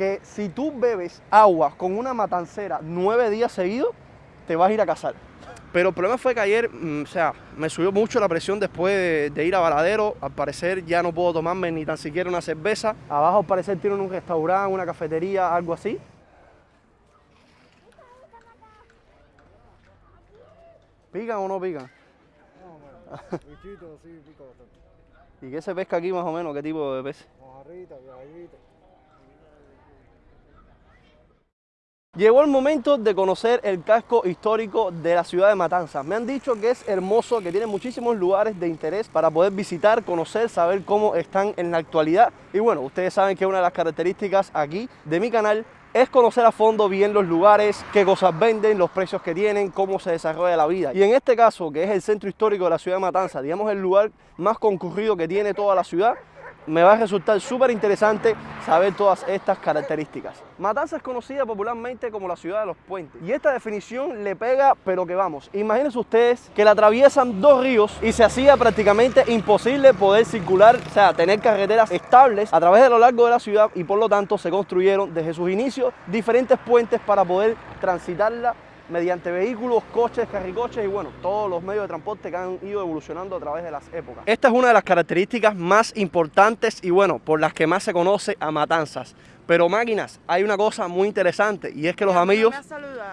que si tú bebes agua con una matancera nueve días seguidos, te vas a ir a casar. Pero el problema fue que ayer, mm, o sea, me subió mucho la presión después de, de ir a Varadero. Al parecer ya no puedo tomarme ni tan siquiera una cerveza. Abajo al parecer tienen un restaurante, una cafetería, algo así. ¿Pican o no pican? Bichito, sí, pico bastante. ¿Y qué se pesca aquí más o menos? ¿Qué tipo de pez? Mojarrita, viajita. Llegó el momento de conocer el casco histórico de la ciudad de Matanzas. Me han dicho que es hermoso, que tiene muchísimos lugares de interés para poder visitar, conocer, saber cómo están en la actualidad. Y bueno, ustedes saben que una de las características aquí de mi canal es conocer a fondo bien los lugares, qué cosas venden, los precios que tienen, cómo se desarrolla la vida. Y en este caso, que es el centro histórico de la ciudad de Matanzas, digamos el lugar más concurrido que tiene toda la ciudad, me va a resultar súper interesante saber todas estas características. Matanzas es conocida popularmente como la ciudad de los puentes y esta definición le pega pero que vamos, imagínense ustedes que la atraviesan dos ríos y se hacía prácticamente imposible poder circular, o sea, tener carreteras estables a través de lo largo de la ciudad y por lo tanto se construyeron desde sus inicios diferentes puentes para poder transitarla mediante vehículos, coches, carricoches y bueno, todos los medios de transporte que han ido evolucionando a través de las épocas. Esta es una de las características más importantes y bueno, por las que más se conoce a Matanzas. Pero máquinas, hay una cosa muy interesante y es que los amigos...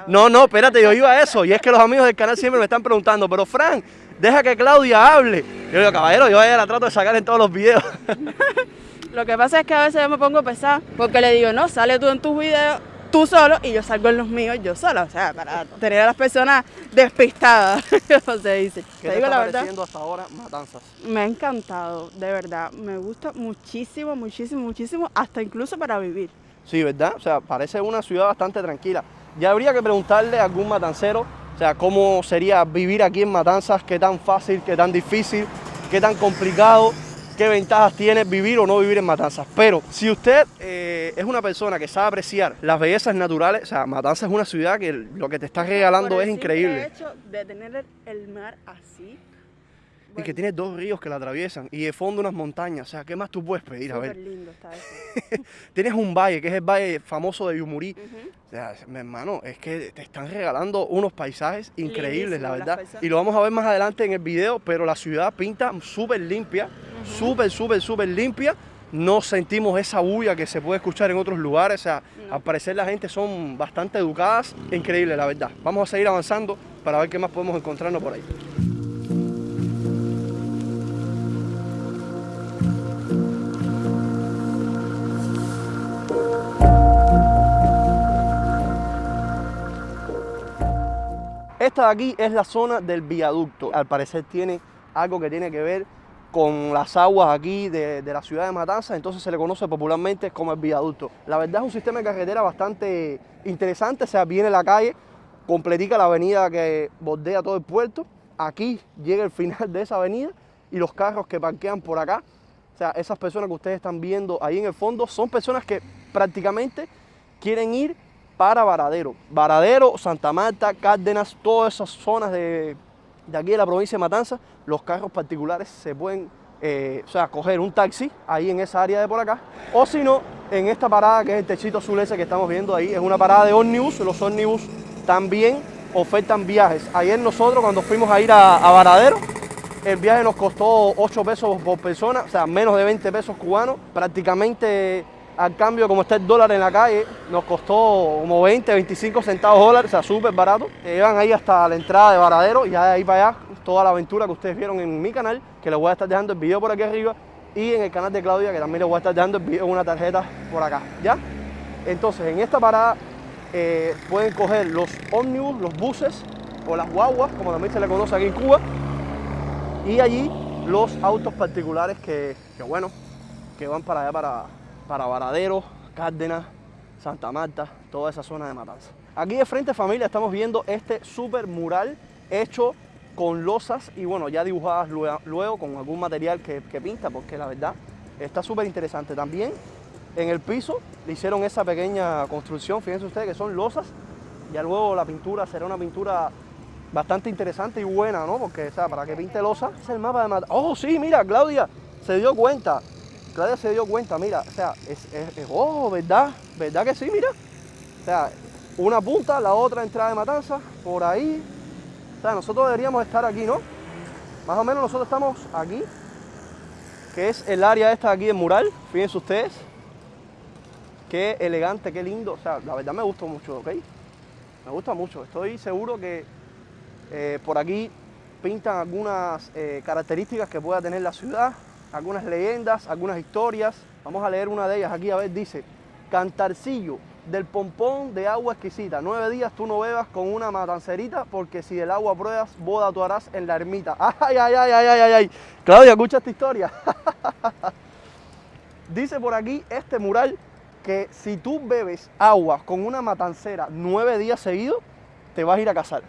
No, no, espérate, yo iba a eso y es que los amigos del canal siempre me están preguntando, pero Frank, deja que Claudia hable. Yo digo, caballero, yo la trato de sacar en todos los videos. Lo que pasa es que a veces yo me pongo pesada porque le digo, no, sale tú en tus videos tú solo y yo salgo en los míos yo sola, o sea, para tener a las personas despistadas, como se dice. ¿Qué te, digo está la verdad, hasta ahora Matanzas? Me ha encantado, de verdad, me gusta muchísimo, muchísimo, muchísimo, hasta incluso para vivir. Sí, ¿verdad? O sea, parece una ciudad bastante tranquila. Ya habría que preguntarle a algún matancero, o sea, cómo sería vivir aquí en Matanzas, qué tan fácil, qué tan difícil, qué tan complicado qué ventajas tiene vivir o no vivir en Matanzas. Pero si usted eh, es una persona que sabe apreciar las bellezas naturales, o sea, Matanzas es una ciudad que lo que te está regalando es increíble. El hecho de tener el mar así, y que tiene dos ríos que la atraviesan y de fondo unas montañas. O sea, ¿qué más tú puedes pedir? A ver. lindo está eso. Tienes un valle, que es el valle famoso de Yumurí. O sea, mi hermano, es que te están regalando unos paisajes increíbles, la verdad. Y lo vamos a ver más adelante en el video, pero la ciudad pinta súper limpia, súper, súper, súper limpia. No sentimos esa bulla que se puede escuchar en otros lugares. O sea, al parecer la gente son bastante educadas. Increíble, la verdad. Vamos a seguir avanzando para ver qué más podemos encontrarnos por ahí. Esta de aquí es la zona del viaducto. Al parecer tiene algo que tiene que ver con las aguas aquí de, la ciudad de Matanzas, entonces se le conoce popularmente como el viaducto. La verdad es un sistema de carretera bastante interesante, o sea, viene la calle, completica la avenida que bordea todo el puerto, aquí llega el final de esa avenida y los carros que parquean por acá, o sea, esas personas que ustedes están viendo ahí en el fondo son personas que prácticamente quieren ir para Varadero. Varadero, Santa Marta, Cárdenas, todas esas zonas de, aquí de la provincia de Matanza, los carros particulares se pueden eh, o sea, coger un taxi ahí en esa área de por acá, o si no, en esta parada que es el techito azul ese que estamos viendo ahí, es una parada de ómnibus, los ómnibus también ofertan viajes. Ayer nosotros cuando fuimos a ir a, a Varadero, el viaje nos costó 8 pesos por persona, o sea, menos de 20 pesos cubanos, prácticamente al cambio, como está el dólar en la calle, nos costó como 20, 25 centavos dólares, o sea, súper barato. Te ahí hasta la entrada de Varadero y ya de ahí para allá toda la aventura que ustedes vieron en mi canal, que les voy a estar dejando el video por aquí arriba, y en el canal de Claudia, que también les voy a estar dejando el video en una tarjeta por acá, ¿ya? Entonces, en esta parada eh, pueden coger los ómnibus, los buses o las guaguas, como también se le conoce aquí en Cuba, y allí los autos particulares que, que bueno, que van para allá, para, para Varadero, Cárdenas, Santa Marta, toda esa zona de Matanza. Aquí de frente familia estamos viendo este super mural hecho con losas y bueno, ya dibujadas luego, con algún material que, pinta, porque la verdad está súper interesante. También en el piso le hicieron esa pequeña construcción, fíjense ustedes que son losas, ya luego la pintura será una pintura bastante interesante y buena, ¿no? Porque, o sea, para que pinte losa, es el mapa de Matanza. ¡Oh, sí, mira, Claudia! Se dio cuenta Claudia se dio cuenta, mira, o sea, es, es, es- oh, ¿verdad? ¿Verdad que sí? Mira. O sea, una punta, la otra entrada de matanza, por ahí. O sea, nosotros deberíamos estar aquí, ¿no? Más o menos nosotros estamos aquí, que es el área esta de aquí del mural, fíjense ustedes. Qué elegante, qué lindo. O sea, la verdad me gustó mucho, ¿ok? Me gusta mucho. Estoy seguro que eh, por aquí pintan algunas eh, características que pueda tener la ciudad, algunas leyendas, algunas historias. Vamos a leer una de ellas aquí, a ver, dice, Cantarcillo del pompón de agua exquisita. Nueve días tú no bebas con una matancerita porque si del agua pruebas, boda tú harás en la ermita. Ay, ay, ay, ay, ay, ay, ay. Claudia, escucha esta historia. Dice por aquí este mural que si tú bebes agua con una matancera nueve días seguidos, te vas a ir a casar.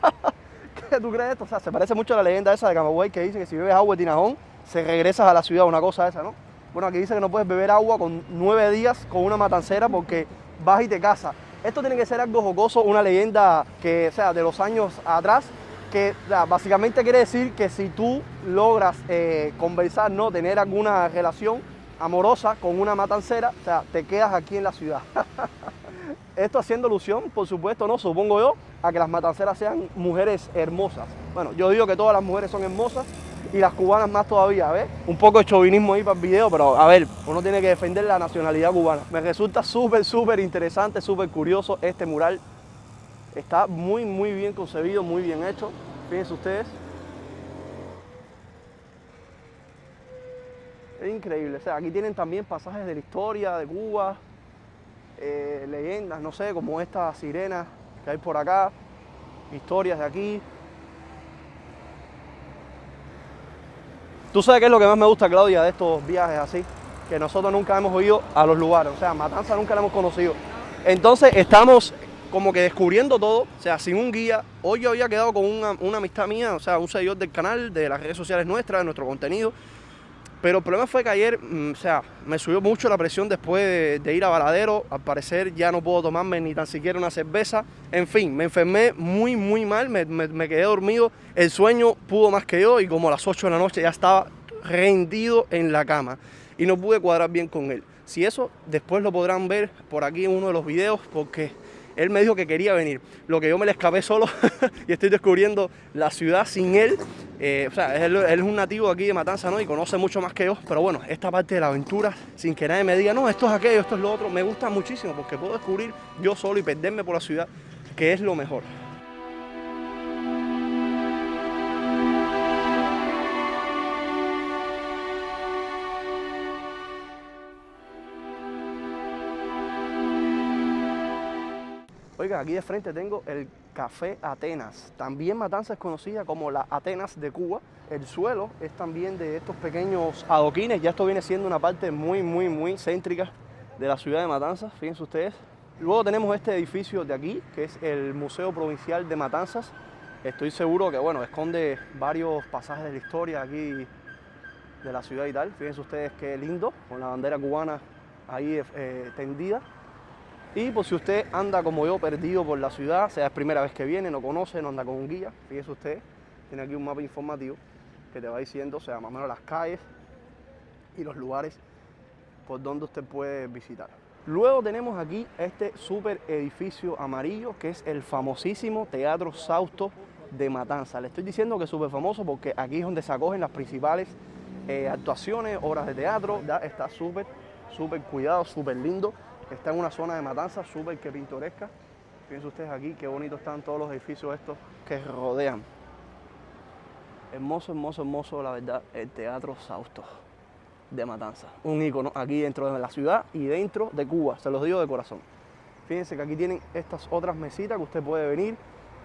¿Qué tú crees esto? O sea, se parece mucho a la leyenda esa de Camagüey que dice que si bebes agua de Tinajón, se regresas a la ciudad, una cosa esa, ¿no? Bueno, aquí dice que no puedes beber agua con nueve días con una matancera porque vas y te casas. Esto tiene que ser algo jocoso, una leyenda que, sea, de los años atrás, que o básicamente quiere decir que si tú logras eh, conversar, no tener alguna relación amorosa con una matancera, o sea, te quedas aquí en la ciudad. Esto haciendo alusión, por supuesto, no, supongo yo, a que las matanceras sean mujeres hermosas. Bueno, yo digo que todas las mujeres son hermosas y las cubanas más todavía, ¿ves? Un poco de chauvinismo ahí para el video, pero a ver, uno tiene que defender la nacionalidad cubana. Me resulta súper, súper interesante, súper curioso este mural. Está muy, muy bien concebido, muy bien hecho. Fíjense ustedes. Es increíble. O sea, aquí tienen también pasajes de la historia de Cuba, eh, leyendas, no sé, como esta sirena que hay por acá, historias de aquí. Tú sabes qué es lo que más me gusta, Claudia, de estos viajes así, que nosotros nunca hemos ido a los lugares, o sea, Matanza nunca la hemos conocido. Entonces estamos como que descubriendo todo, o sea, sin un guía. Hoy yo había quedado con una, una amistad mía, o sea, un seguidor del canal, de las redes sociales nuestras, de nuestro contenido. Pero el problema fue que ayer, mm, o sea, me subió mucho la presión después de, ir a Varadero. Al parecer ya no puedo tomarme ni tan siquiera una cerveza. En fin, me enfermé muy, muy mal, me, me- me quedé dormido. El sueño pudo más que yo y como a las 8 de la noche ya estaba rendido en la cama y no pude cuadrar bien con él. Si eso después lo podrán ver por aquí en uno de los videos porque él me dijo que quería venir. Lo que yo me le escapé solo y estoy descubriendo la ciudad sin él. Eh, o sea, él, es un nativo aquí de Matanza, ¿no? Y conoce mucho más que yo. Pero bueno, esta parte de la aventura, sin que nadie me diga, no, esto es aquello, esto es lo otro, me gusta muchísimo porque puedo descubrir yo solo y perderme por la ciudad, que es lo mejor. Oiga, aquí de frente tengo el Café Atenas. También Matanza es conocida como la Atenas de Cuba. El suelo es también de estos pequeños adoquines. Ya esto viene siendo una parte muy, muy, muy céntrica de la ciudad de Matanzas. Fíjense ustedes. Luego tenemos este edificio de aquí, que es el Museo Provincial de Matanzas. Estoy seguro que, bueno, esconde varios pasajes de la historia aquí de la ciudad y tal. Fíjense ustedes qué lindo, con la bandera cubana ahí eh, tendida. Y por si usted anda como yo perdido por la ciudad, sea es primera vez que viene, no conoce, no anda con un guía, fíjese usted, tiene aquí un mapa informativo que te va diciendo, o sea, más o menos las calles y los lugares por donde usted puede visitar. Luego tenemos aquí este super edificio amarillo que es el famosísimo Teatro Sausto de Matanza. Le estoy diciendo que es súper famoso porque aquí es donde se acogen las principales eh, actuaciones, obras de teatro. Ya está súper, súper cuidado, súper lindo. Está en una zona de Matanza súper que pintoresca. Fíjense ustedes aquí qué bonitos están todos los edificios estos que rodean. Hermoso, hermoso, hermoso, la verdad, el Teatro Sausto de Matanza. Un ícono aquí dentro de la ciudad y dentro de Cuba, se los digo de corazón. Fíjense que aquí tienen estas otras mesitas que usted puede venir,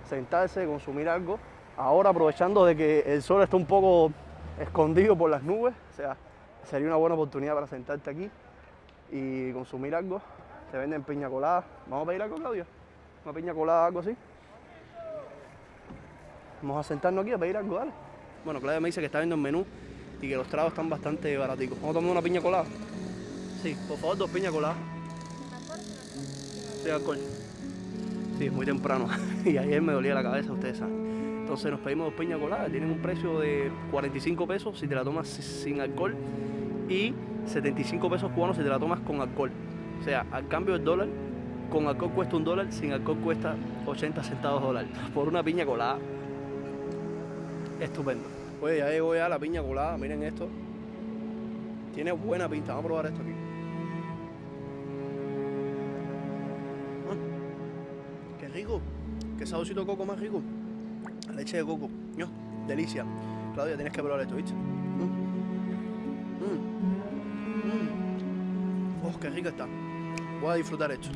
sentarse, consumir algo. Ahora aprovechando de que el sol está un poco escondido por las nubes, o sea, sería una buena oportunidad para sentarte aquí y consumir algo. Se venden piña colada. ¿Vamos a pedir algo, Claudia? ¿Una piña colada, algo así? Vamos a sentarnos aquí a pedir algo, dale. Bueno, Claudia me dice que está viendo el menú y que los tragos están bastante baraticos. ¿Vamos a tomar una piña colada? Sí, por favor, dos piñas coladas. Sí, alcohol. Sí, es muy temprano. y ayer me dolía la cabeza, ustedes saben. Entonces nos pedimos dos piñas coladas. Tienen un precio de 45 pesos si te la tomas sin alcohol. y 75 pesos cubanos si te la tomas con alcohol. O sea, al cambio del dólar, con alcohol cuesta un dólar, sin alcohol cuesta 80 centavos dólar. Por una piña colada. Estupendo. Oye, ya llegó ya la piña colada, miren esto. Tiene buena pinta, vamos a probar esto aquí. Ah, qué rico, qué saborcito coco más rico. La leche de coco, ño, delicia. Claudia, tienes que probar esto, ¿viste? Rica está. Voy a disfrutar esto.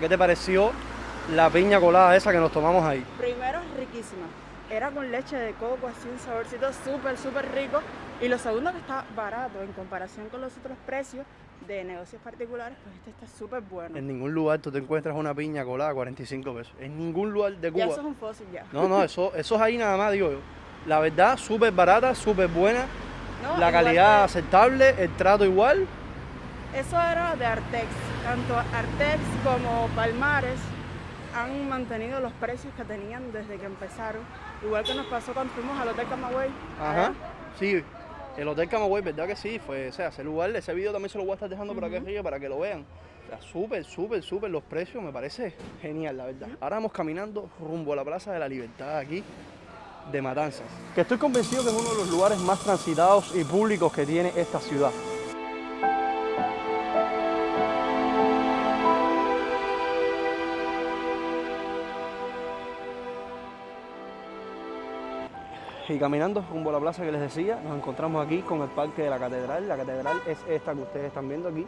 ¿Qué te pareció la piña colada esa que nos tomamos ahí? Primero riquísima. Era con leche de coco, así un saborcito súper, súper rico. Y lo segundo que está barato en comparación con los otros precios de negocios particulares, pues este está súper bueno. En ningún lugar tú te encuentras una piña colada a 45 pesos. En ningún lugar de Cuba. Ya eso es un fósil ya. No, no, eso, eso es ahí nada más, digo yo. La verdad, súper barata, súper buena. No, la igual calidad que- aceptable, el trato igual. Eso era de Artex. Tanto Artex como Palmares han mantenido los precios que tenían desde que empezaron. Igual que nos pasó cuando fuimos al Hotel Camagüey. Ajá. Sí, el Hotel Camagüey, ¿verdad que sí? Fue, o sea, ese lugar, ese video también se lo voy a estar dejando por aquí arriba para que lo vean. O sea, súper, súper, súper los precios, me parece genial, la verdad. Ahora vamos caminando rumbo a la Plaza de la Libertad aquí de Matanzas. Que estoy convencido que es uno de los lugares más transitados y públicos que tiene esta ciudad. Y caminando rumbo a la plaza que les decía, nos encontramos aquí con el parque de la catedral. La catedral es esta que ustedes están viendo aquí.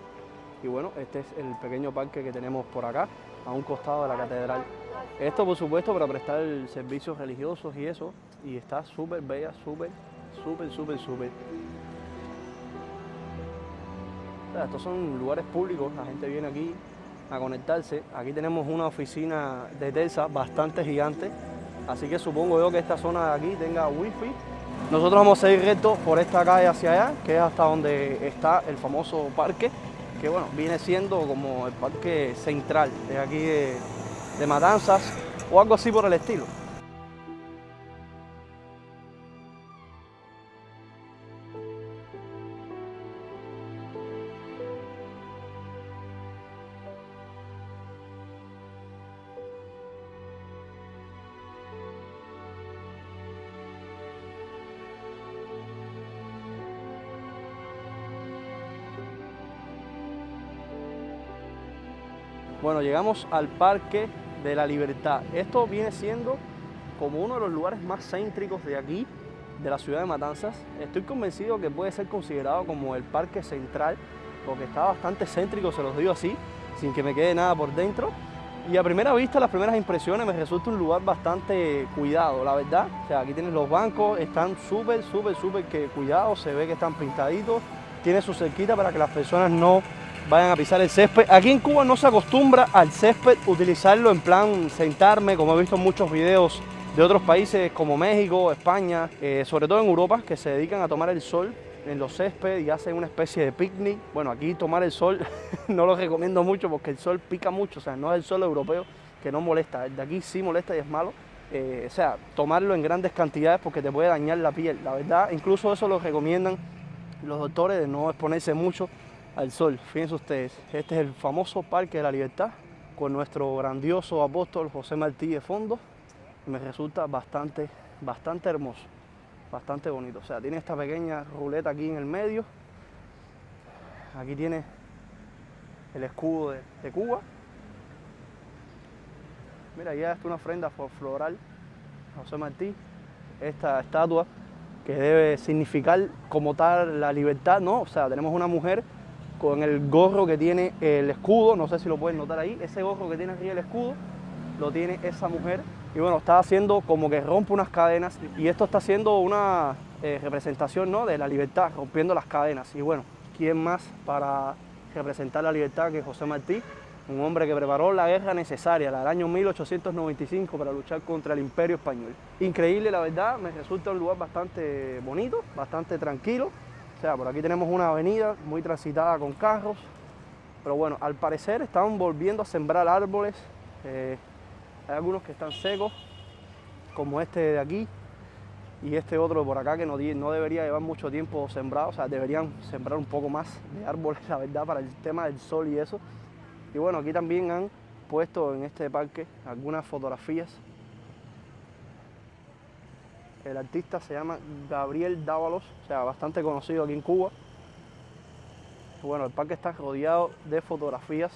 Y bueno, este es el pequeño parque que tenemos por acá, a un costado de la catedral. Esto, por supuesto, para prestar servicios religiosos y eso. Y está súper bella, súper, súper, súper, súper. Estos son lugares públicos, la gente viene aquí a conectarse. Aquí tenemos una oficina de Telsa bastante gigante, así que supongo yo que esta zona de aquí tenga wifi. Nosotros vamos a ir recto por esta calle hacia allá, que es hasta donde está el famoso parque, que bueno, viene siendo como el parque central de aquí de, de Matanzas o algo así por el estilo. Llegamos al Parque de la Libertad. Esto viene siendo como uno de los lugares más céntricos de aquí, de la ciudad de Matanzas. Estoy convencido que puede ser considerado como el parque central, porque está bastante céntrico, se los digo así, sin que me quede nada por dentro. Y a primera vista, las primeras impresiones, me resulta un lugar bastante cuidado, la verdad. O sea, aquí tienes los bancos, están súper, súper, súper que cuidados, se ve que están pintaditos, tiene su cerquita para que las personas no vayan a pisar el césped. Aquí en Cuba no se acostumbra al césped utilizarlo en plan sentarme, como he visto en muchos videos de otros países como México, España, eh, sobre todo en Europa, que se dedican a tomar el sol en los césped y hacen una especie de picnic. Bueno, aquí tomar el sol no lo recomiendo mucho porque el sol pica mucho, o sea, no es el sol europeo que no molesta, el de aquí sí molesta y es malo. Eh, o sea, tomarlo en grandes cantidades porque te puede dañar la piel. La verdad, incluso eso lo recomiendan los doctores de no exponerse mucho al sol. Fíjense ustedes, este es el famoso Parque de la Libertad con nuestro grandioso apóstol José Martí de fondo. Me resulta bastante, bastante hermoso, bastante bonito. O sea, tiene esta pequeña ruleta aquí en el medio. Aquí tiene el escudo de, Cuba. Mira, ya está una ofrenda floral José Martí. Esta estatua que debe significar como tal la libertad, ¿no? O sea, tenemos una mujer con el gorro que tiene el escudo, no sé si lo pueden notar ahí, ese gorro que tiene arriba el escudo, lo tiene esa mujer. Y bueno, está haciendo como que rompe unas cadenas y esto está haciendo una, eh, representación ¿no? de la libertad, rompiendo las cadenas. Y bueno, ¿quién más para representar la libertad que José Martí? Un hombre que preparó la guerra necesaria, la del año 1895, para luchar contra el imperio español. Increíble, la verdad, me resulta un lugar bastante bonito, bastante tranquilo. O sea, por aquí tenemos una avenida muy transitada con carros, pero bueno, al parecer están volviendo a sembrar árboles. Eh, hay algunos que están secos, como este de aquí, y este otro por acá que no, no debería llevar mucho tiempo sembrado, o sea, deberían sembrar un poco más de árboles, la verdad, para el tema del sol y eso. Y bueno, aquí también han puesto en este parque algunas fotografías. El artista se llama Gabriel Dávalos, o sea, bastante conocido aquí en Cuba. Bueno, el parque está rodeado de fotografías.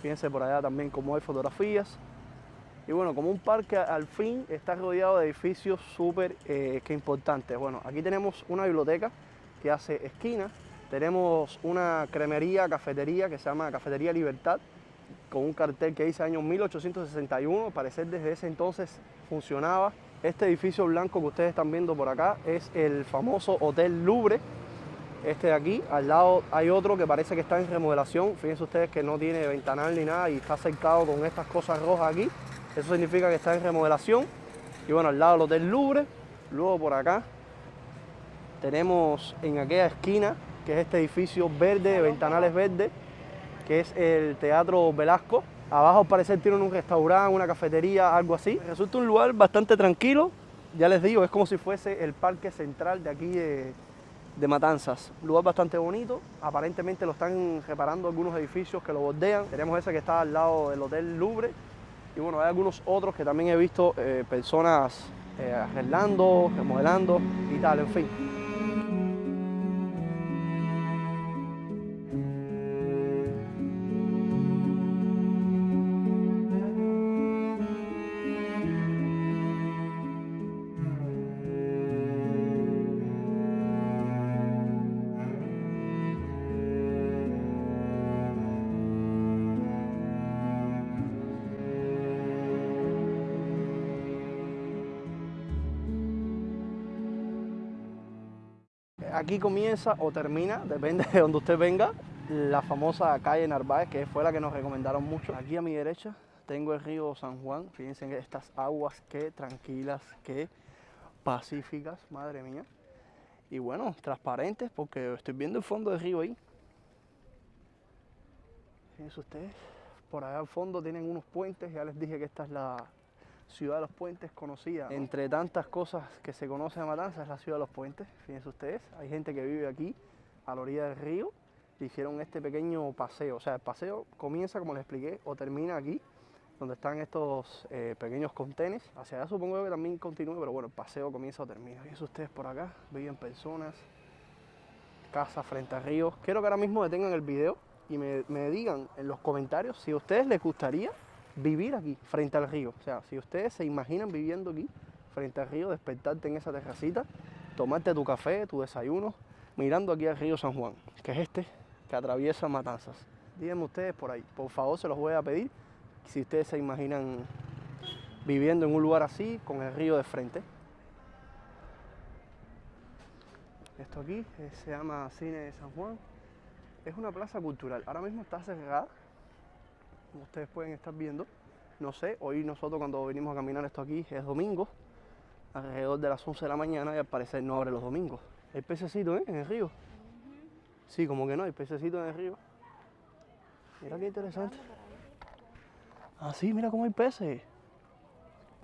Fíjense por allá también cómo hay fotografías. Y bueno, como un parque al fin está rodeado de edificios súper eh, importantes. Bueno, aquí tenemos una biblioteca que hace esquina. Tenemos una cremería, cafetería que se llama Cafetería Libertad, con un cartel que dice año 1861. parecer desde ese entonces funcionaba. Este edificio blanco que ustedes están viendo por acá es el famoso Hotel Louvre, este de aquí. Al lado hay otro que parece que está en remodelación. Fíjense ustedes que no tiene ventanal ni nada y está cercado con estas cosas rojas aquí. Eso significa que está en remodelación. Y bueno, al lado del Hotel Louvre. Luego por acá tenemos en aquella esquina, que es este edificio verde, ventanales verdes, que es el Teatro Velasco. Abajo al parecer tienen un restaurante, una cafetería, algo así. Resulta un lugar bastante tranquilo. Ya les digo, es como si fuese el parque central de aquí de, Matanzas. Un lugar bastante bonito. Aparentemente lo están reparando algunos edificios que lo bordean. Tenemos ese que está al lado del Hotel Louvre. Y bueno, hay algunos otros que también he visto eh, personas eh, arreglando, remodelando y tal, en fin. Aquí comienza o termina, depende de donde usted venga, la famosa calle Narváez, que fue la que nos recomendaron mucho. Aquí a mi derecha tengo el río San Juan. Fíjense en estas aguas, qué tranquilas, qué pacíficas, madre mía. Y bueno, transparentes porque estoy viendo el fondo del río ahí. Fíjense ustedes, por allá al fondo tienen unos puentes, ya les dije que esta es la, Ciudad de los Puentes conocida. Entre tantas cosas que se conoce de Matanzas es la Ciudad de los Puentes. Fíjense ustedes, hay gente que vive aquí a la orilla del río y hicieron este pequeño paseo. O sea, el paseo comienza, como les expliqué, o termina aquí, donde están estos eh, pequeños contenes. Hacia allá supongo que también continúe, pero bueno, el paseo comienza o termina. Fíjense ustedes por acá, viven personas, casa frente al río. Quiero que ahora mismo detengan el video y me, me digan en los comentarios si a ustedes les gustaría vivir aquí, frente al río. O sea, si ustedes se imaginan viviendo aquí, frente al río, despertarte en esa terracita, tomarte tu café, tu desayuno, mirando aquí al río San Juan, que es este que atraviesa Matanzas. Díganme ustedes por ahí, por favor se los voy a pedir, si ustedes se imaginan viviendo en un lugar así, con el río de frente. Esto aquí eh, se llama Cine de San Juan. Es una plaza cultural. Ahora mismo está cerrada como ustedes pueden estar viendo. No sé, hoy nosotros cuando venimos a caminar esto aquí es domingo, alrededor de las 11 de la mañana y al parecer no abre los domingos. Hay pececitos ¿eh? en el río. Sí, como que no, hay pececitos en el río. Mira qué interesante. Ah, sí, mira cómo hay peces.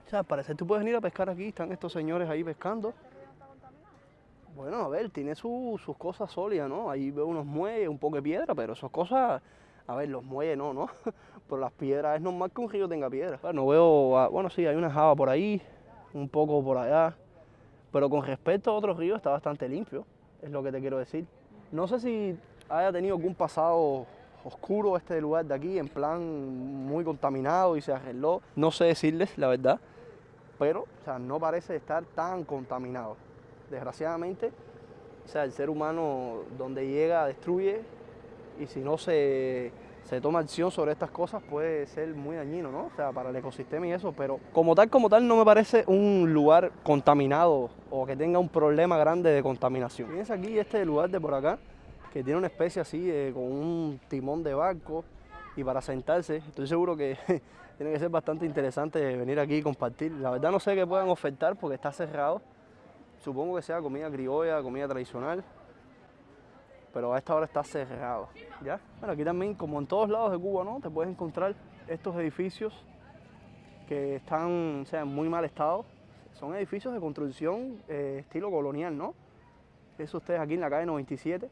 O sea, al parecer tú puedes venir a pescar aquí, están estos señores ahí pescando. Bueno, a ver, tiene sus cosas sólidas, ¿no? Ahí veo unos muelles, un poco de piedra, pero esas cosas a ver, los muelles no, ¿no? Por las piedras es normal que un río tenga piedras. no veo, ah, bueno, sí, hay una java por ahí, un poco por allá. Pero con respecto a otros ríos está bastante limpio, es lo que te quiero decir. No sé si haya tenido algún pasado oscuro este lugar de aquí, en plan muy contaminado y se arregló. No sé decirles la verdad, pero o sea, no parece estar tan contaminado. Desgraciadamente, o sea, el ser humano donde llega destruye y si no se, se toma acción sobre estas cosas puede ser muy dañino, ¿no? O sea, para el ecosistema y eso, pero como tal, como tal, no me parece un lugar contaminado o que tenga un problema grande de contaminación. Fíjense aquí este lugar de por acá, que tiene una especie así, eh, con un timón de barco y para sentarse, estoy seguro que tiene que ser bastante interesante venir aquí y compartir. La verdad no sé qué puedan ofertar porque está cerrado. Supongo que sea comida criolla, comida tradicional, pero a esta hora está cerrado. ¿ya? Bueno, aquí también, como en todos lados de Cuba, ¿no? Te puedes encontrar estos edificios que están o sea, en muy mal estado. Son edificios de construcción eh, estilo colonial, ¿no? Eso ustedes aquí en la calle 97.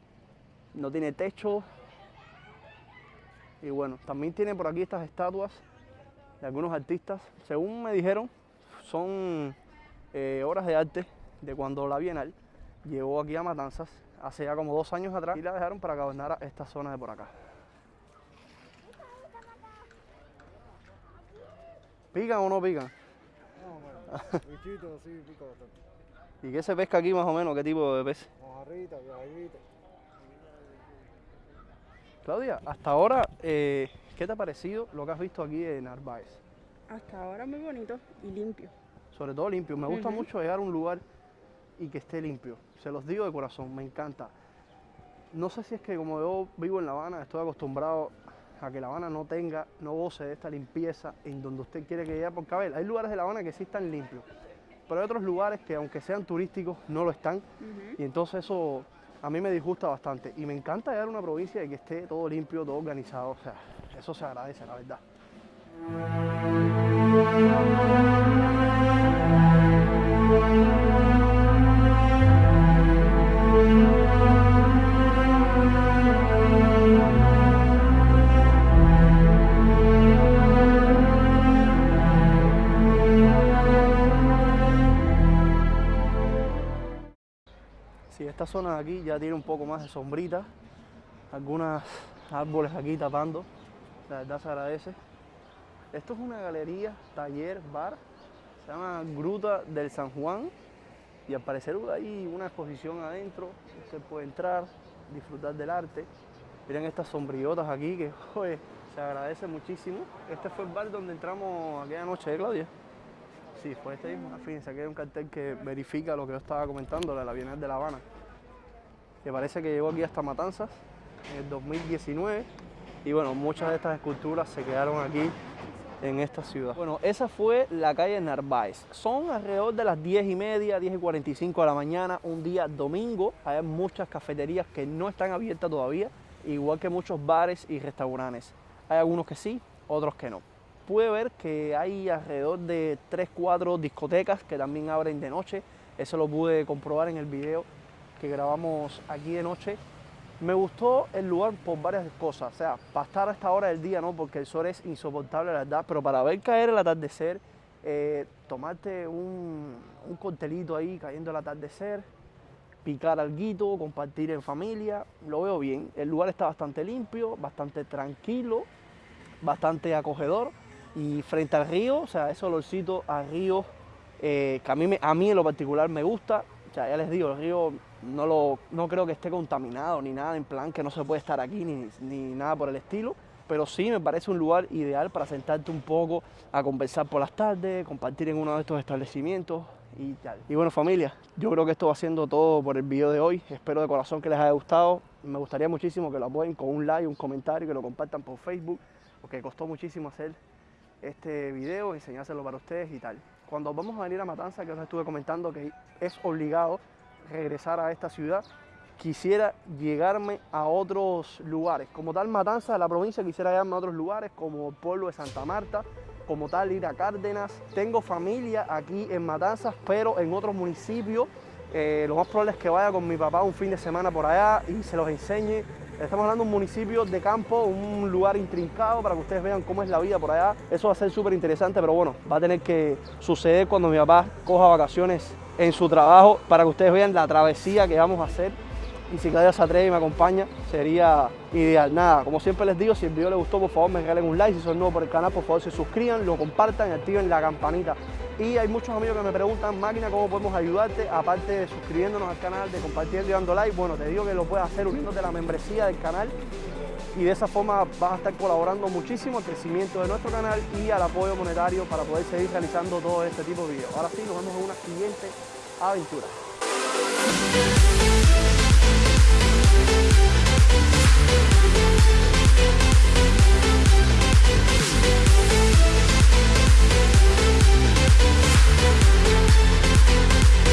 No tiene techo. Y bueno, también tiene por aquí estas estatuas de algunos artistas. Según me dijeron, son eh, obras de arte de cuando la Bienal llegó aquí a Matanzas hace ya como dos años atrás y la dejaron para adornara esta zona de por acá. ¿Pican o no pican? No, bueno, bichito sí pica bastante. ¿Y qué se pesca aquí más o menos? ¿Qué tipo de pez? Mojarrita, viajita. Claudia, hasta ahora, eh, ¿qué te ha parecido lo que has visto aquí en Narváez? Hasta ahora muy bonito y limpio. Sobre todo limpio. Me gusta mucho llegar a un lugar y que esté limpio. Se los digo de corazón, me encanta. No sé si es que como yo vivo en La Habana, estoy acostumbrado a que La Habana no tenga, no goce de esta limpieza en donde usted quiere que llegue. Porque a ver, hay lugares de La Habana que sí están limpios, pero hay otros lugares que aunque sean turísticos no lo están. Y entonces eso a mí me disgusta bastante. Y me encanta llegar a una provincia y que esté todo limpio, todo organizado. O sea, eso se agradece, la verdad. Sí, esta zona de aquí ya tiene un poco más de sombrita, algunos árboles aquí tapando, la verdad se agradece. Esto es una galería, taller, bar, se llama Gruta del San Juan y al parecer hay una exposición adentro, usted puede entrar, disfrutar del arte. Miren estas sombrillotas aquí que joder, se agradece muchísimo. Este fue el bar donde entramos aquella noche, ¿eh, Claudia? Sí, fue este mismo. Fíjense, aquí hay un cartel que verifica lo que yo estaba comentando la Bienal de La Habana. Que parece que llegó aquí hasta Matanzas en el 2019. Y bueno, muchas de estas esculturas se quedaron aquí en esta ciudad. Bueno, esa fue la calle Narváez. Son alrededor de las 10 y media, 10 y 45 de la mañana, un día domingo. Hay muchas cafeterías que no están abiertas todavía, igual que muchos bares y restaurantes. Hay algunos que sí, otros que no. Pude ver que hay alrededor de 3, 4 discotecas que también abren de noche. Eso lo pude comprobar en el video que grabamos aquí de noche. Me gustó el lugar por varias cosas. O sea, para estar a esta hora del día, ¿no? Porque el sol es insoportable, la verdad. Pero para ver caer el atardecer, eh, tomarte un, un coctelito ahí cayendo el atardecer, picar alguito, compartir en familia, lo veo bien. El lugar está bastante limpio, bastante tranquilo, bastante acogedor. Y frente al río, o sea, ese olorcito al río, eh, que a mí, me- a mí en lo particular me gusta. O sea, ya les digo, el río no, lo, no creo que esté contaminado ni nada, en plan que no se puede estar aquí ni, ni nada por el estilo. Pero sí me parece un lugar ideal para sentarte un poco a conversar por las tardes, compartir en uno de estos establecimientos y tal. Y bueno familia, yo creo que esto va siendo todo por el video de hoy. Espero de corazón que les haya gustado. Me gustaría muchísimo que lo apoyen con un like, un comentario, que lo compartan por Facebook, porque costó muchísimo hacer este video, enseñárselo para ustedes y tal. Cuando vamos a venir a Matanza, que os estuve comentando que es obligado regresar a esta ciudad, quisiera llegarme a otros lugares. Como tal, Matanza de la provincia, quisiera llegarme a otros lugares, como el pueblo de Santa Marta, como tal, ir a Cárdenas. Tengo familia aquí en Matanzas, pero en otros municipios. Eh, lo más probable es que vaya con mi papá un fin de semana por allá y se los enseñe. Estamos hablando de un municipio de campo, un lugar intrincado para que ustedes vean cómo es la vida por allá. Eso va a ser súper interesante, pero bueno, va a tener que suceder cuando mi papá coja vacaciones en su trabajo para que ustedes vean la travesía que vamos a hacer. Y si Claudia se atreve y me acompaña, sería ideal. Nada, como siempre les digo, si el video les gustó, por favor me regalen un like. Si son nuevos por el canal, por favor se suscriban, lo compartan y activen la campanita. Y hay muchos amigos que me preguntan, máquina, ¿cómo podemos ayudarte? Aparte de suscribiéndonos al canal, de compartiendo y dando like, bueno, te digo que lo puedes hacer uniéndote a la membresía del canal y de esa forma vas a estar colaborando muchísimo al crecimiento de nuestro canal y al apoyo monetario para poder seguir realizando todo este tipo de videos. Ahora sí, nos vemos en una siguiente aventura. We'll be right back.